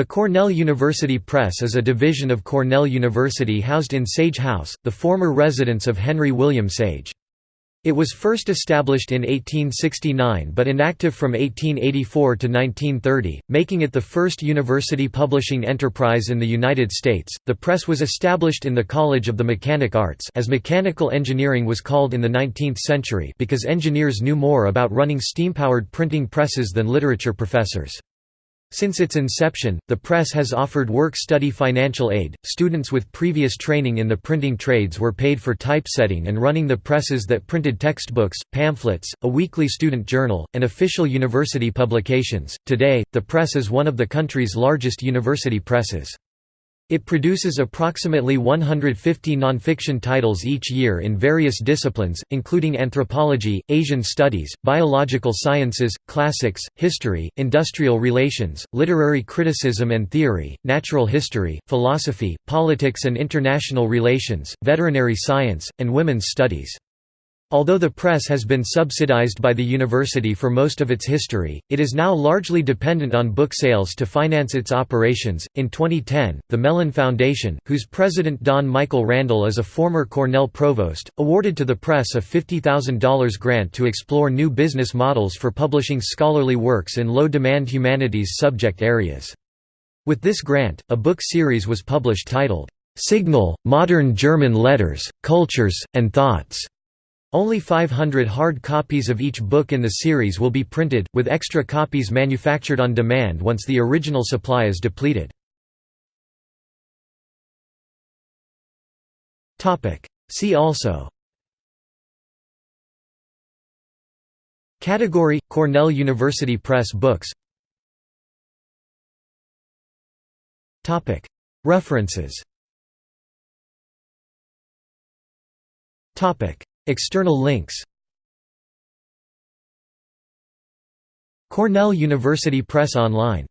The Cornell University Press is a division of Cornell University housed in Sage House, the former residence of Henry William Sage. It was first established in 1869 but inactive from 1884 to 1930, making it the first university publishing enterprise in the United States. The press was established in the College of the Mechanic Arts as mechanical engineering was called in the 19th century because engineers knew more about running steam-powered printing presses than literature professors. Since its inception, the press has offered work-study financial aid. Students with previous training in the printing trades were paid for typesetting and running the presses that printed textbooks, pamphlets, a weekly student journal, and official university publications. Today, the press is one of the country's largest university presses. It produces approximately 150 nonfiction titles each year in various disciplines, including anthropology, Asian studies, biological sciences, classics, history, industrial relations, literary criticism and theory, natural history, philosophy, politics and international relations, veterinary science, and women's studies. Although the press has been subsidized by the university for most of its history, it is now largely dependent on book sales to finance its operations. In 2010, the Mellon Foundation, whose president Don Michael Randel is a former Cornell provost, awarded to the press a $50,000 grant to explore new business models for publishing scholarly works in low demand humanities subject areas. With this grant, a book series was published titled, Signal Modern German Letters, Cultures, and Thoughts. Only 500 hard copies of each book in the series will be printed, with extra copies manufactured on demand once the original supply is depleted. See also. Category – Cornell University Press books. References External links. Cornell University Press Online